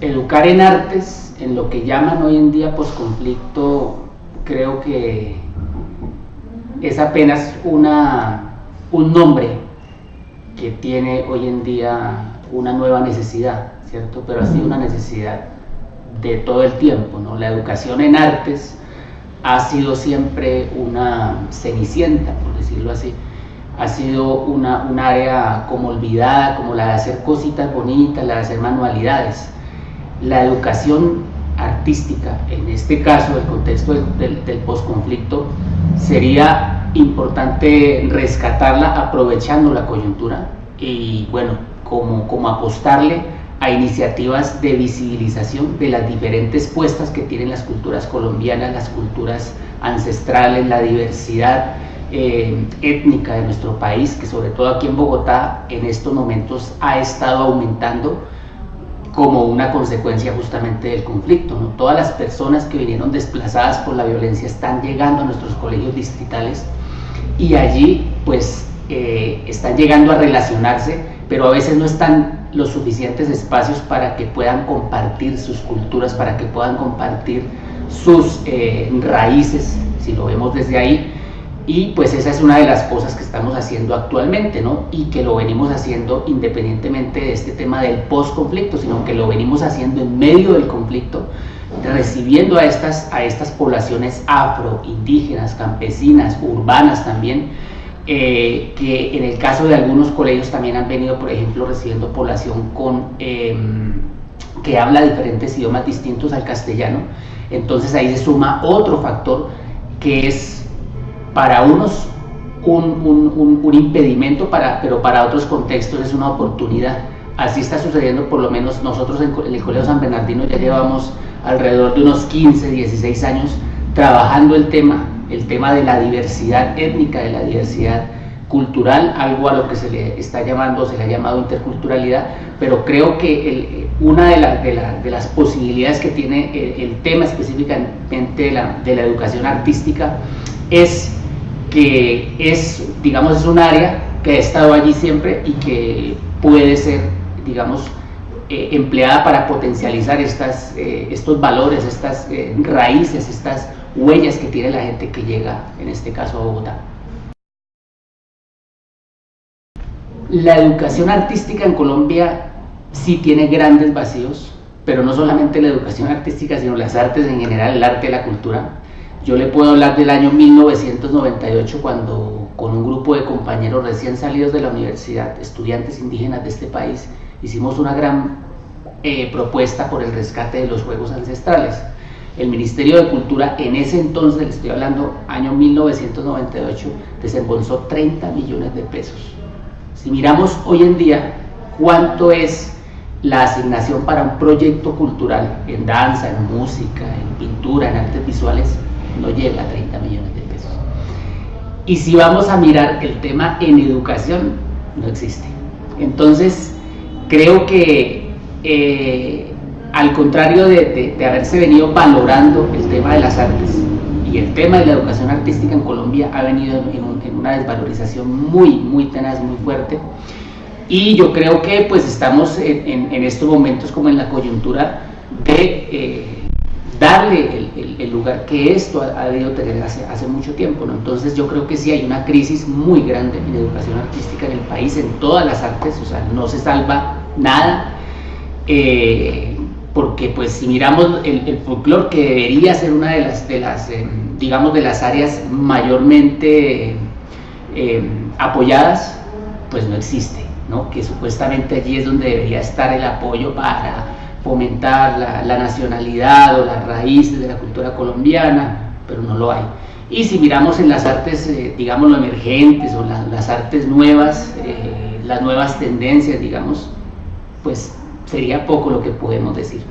educar en artes, en lo que llaman hoy en día posconflicto, creo que es apenas una, un nombre que tiene hoy en día una nueva necesidad, ¿cierto? Pero ha sido una necesidad de todo el tiempo, ¿no? La educación en artes ha sido siempre una cenicienta, por decirlo así, ha sido una, un área como olvidada, como la de hacer cositas bonitas, la de hacer manualidades. La educación artística, en este caso, el contexto del, del, posconflicto, sería importante rescatarla aprovechando la coyuntura y, bueno, como, como apostarle a iniciativas de visibilización de las diferentes puestas que tienen las culturas colombianas, las culturas ancestrales, la diversidad eh, étnica de nuestro país, que sobre todo aquí en Bogotá en estos momentos ha estado aumentando como una consecuencia justamente del conflicto. Todas las personas que vinieron desplazadas por la violencia están llegando a nuestros colegios distritales y allí pues eh, están llegando a relacionarse, pero a veces no están los suficientes espacios para que puedan compartir sus culturas, para que puedan compartir sus eh, raíces, si lo vemos desde ahí, y pues esa es una de las cosas que estamos haciendo actualmente, ¿no? Y que lo venimos haciendo independientemente de este tema del post-conflicto, sino que lo venimos haciendo en medio del conflicto, recibiendo a estas, a estas poblaciones afro, indígenas, campesinas, urbanas también, eh, que en el caso de algunos colegios también han venido, por ejemplo, recibiendo población con, em, que habla diferentes idiomas distintos al castellano. Entonces ahí se suma otro factor que es para unos un, un, impedimento, para, pero para otros contextos es una oportunidad. Así está sucediendo, por lo menos nosotros en el Colegio San Bernardino ya llevamos alrededor de unos 15, 16 años trabajando el tema, el tema de la diversidad étnica, de la diversidad cultural, algo a lo que se le está llamando, se le ha llamado interculturalidad, pero creo que una de, de, las posibilidades que tiene el, el tema específicamente de la, de la educación artística es que es, digamos, es un área que ha estado allí siempre y que puede ser, digamos, eh, empleada para potencializar eh, estos valores, estas eh, raíces, estas huellas que tiene la gente que llega, en este caso, a Bogotá. La educación artística en Colombia sí tiene grandes vacíos, pero no solamente la educación artística, sino las artes en general, el arte la cultura yo le puedo hablar del año 1998 cuando con un grupo de compañeros recién salidos de la universidad, estudiantes indígenas de este país, hicimos una gran eh, propuesta por el rescate de los juegos ancestrales. El Ministerio de Cultura en ese entonces, le estoy hablando año 1998, desembolsó 30 millones de pesos. Si miramos hoy en día cuánto es la asignación para un proyecto cultural en danza, en música, en pintura, en artes visuales, no llega a 30 millones de pesos. Y si vamos a mirar el tema en educación, no existe. Entonces, creo que eh, al contrario de, haberse venido valorando el tema de las artes y el tema de la educación artística en Colombia ha venido en, una desvalorización muy, muy tenaz, muy fuerte. Y yo creo que pues estamos en, estos momentos como en la coyuntura de... Eh, darle el, lugar que esto ha, debido tener hace, mucho tiempo. Entonces yo creo que sí hay una crisis muy grande en educación artística en el país, en todas las artes, o sea, no se salva nada, eh, porque pues si miramos el, folclore que debería ser una de las, de las eh, digamos, de las áreas mayormente eh, apoyadas, pues no existe, ¿no? que supuestamente allí es donde debería estar el apoyo para fomentar la, nacionalidad o las raíces de la cultura colombiana, pero no lo hay. Y si miramos en las artes, eh, digamos, emergentes o las artes nuevas, eh, las nuevas tendencias, digamos, pues sería poco lo que podemos decir.